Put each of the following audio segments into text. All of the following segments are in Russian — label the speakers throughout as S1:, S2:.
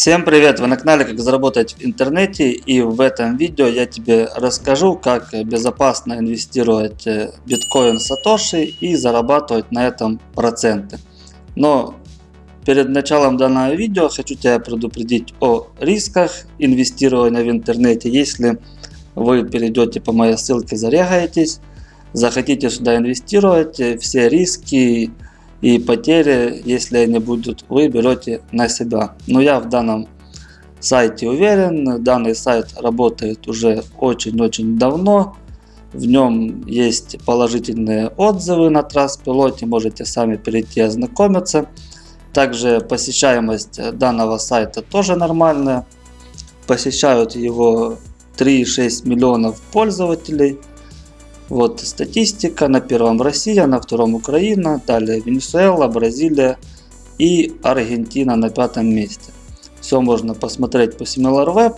S1: Всем привет! Вы на канале Как заработать в интернете и в этом видео я тебе расскажу как безопасно инвестировать э, биткоин сатоши и зарабатывать на этом проценты. Но перед началом данного видео хочу тебя предупредить о рисках инвестирования в интернете. Если вы перейдете по моей ссылке, зарегаетесь, захотите сюда инвестировать, э, все риски и потери, если они будут, вы берете на себя. Но я в данном сайте уверен, данный сайт работает уже очень-очень давно. В нем есть положительные отзывы на Траспилоте, можете сами перейти ознакомиться. Также посещаемость данного сайта тоже нормальная. Посещают его 3,6 миллионов пользователей. Вот статистика. На первом Россия, на втором Украина, далее Венесуэла, Бразилия и Аргентина на пятом месте. Все можно посмотреть по SimilarWeb.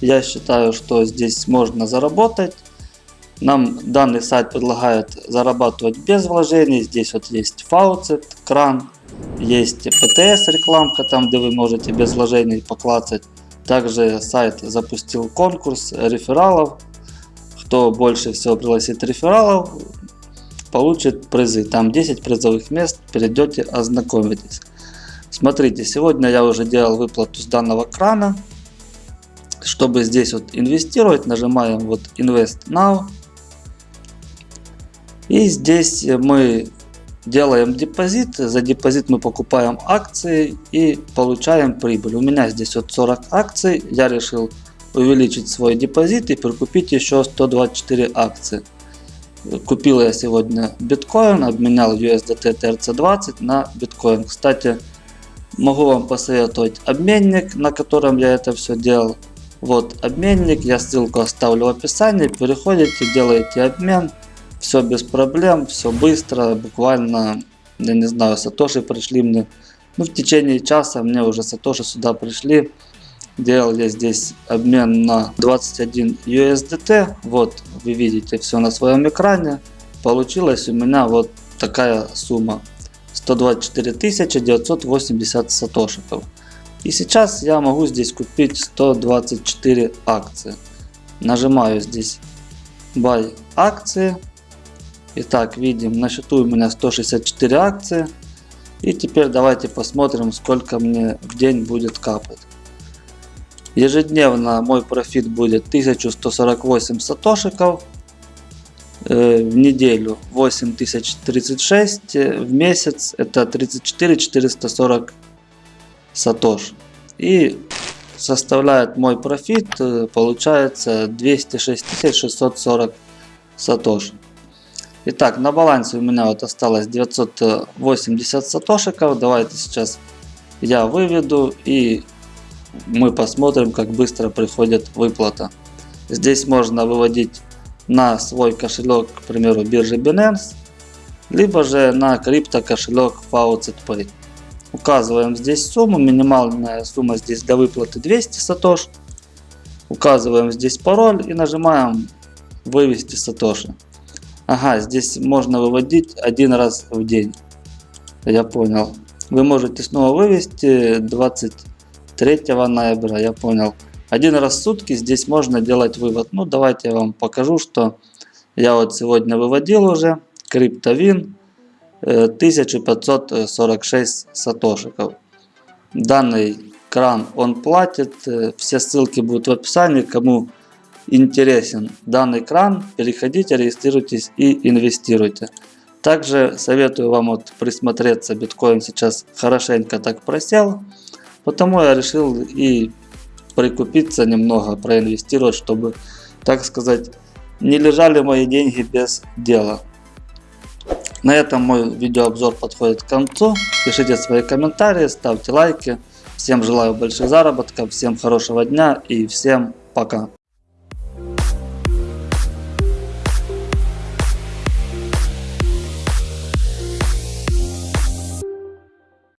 S1: Я считаю, что здесь можно заработать. Нам данный сайт предлагает зарабатывать без вложений. Здесь вот есть Faucet, кран, есть PTS рекламка, там где вы можете без вложений поклацать. Также сайт запустил конкурс рефералов кто больше всего пригласит рефералов, получит призы. Там 10 призовых мест, перейдете, ознакомитесь. Смотрите, сегодня я уже делал выплату с данного крана. Чтобы здесь вот инвестировать, нажимаем вот Invest Now. И здесь мы делаем депозит. За депозит мы покупаем акции и получаем прибыль. У меня здесь вот 40 акций. Я решил увеличить свой депозит и прикупить еще 124 акции. Купил я сегодня биткоин, обменял USDT TRC20 на биткоин. Кстати, могу вам посоветовать обменник, на котором я это все делал. Вот обменник, я ссылку оставлю в описании, переходите, делаете обмен. Все без проблем, все быстро, буквально, я не знаю, сатоши пришли мне, ну в течение часа мне уже сатоши сюда пришли делал я здесь обмен на 21 USDT. Вот вы видите все на своем экране. Получилась у меня вот такая сумма. 124 980 сатошиков. И сейчас я могу здесь купить 124 акции. Нажимаю здесь Buy акции. Итак, видим, на счету у меня 164 акции. И теперь давайте посмотрим, сколько мне в день будет капать. Ежедневно мой профит будет 1148 сатошиков. Э, в неделю 8036. В месяц это 34 440 сатош. И составляет мой профит, э, получается 206 640 сатош. Итак, на балансе у меня вот осталось 980 сатошиков. Давайте сейчас я выведу и мы посмотрим, как быстро приходит выплата. Здесь можно выводить на свой кошелек, к примеру, биржи Binance, либо же на крипто кошелек FaucetPay. Указываем здесь сумму, минимальная сумма здесь для выплаты 200 сатош. Указываем здесь пароль и нажимаем вывести сатоши. Ага, здесь можно выводить один раз в день. Я понял. Вы можете снова вывести 20 3 ноября, я понял. Один раз в сутки здесь можно делать вывод. Ну, давайте я вам покажу, что я вот сегодня выводил уже. Криптовин 1546 э, сатошиков. Данный кран он платит. Э, все ссылки будут в описании. Кому интересен данный кран, переходите, регистрируйтесь и инвестируйте. Также советую вам вот присмотреться. Биткоин сейчас хорошенько так просел. Потому я решил и прикупиться немного, проинвестировать, чтобы, так сказать, не лежали мои деньги без дела. На этом мой видеообзор подходит к концу. Пишите свои комментарии, ставьте лайки. Всем желаю больших заработков, всем хорошего дня и всем пока.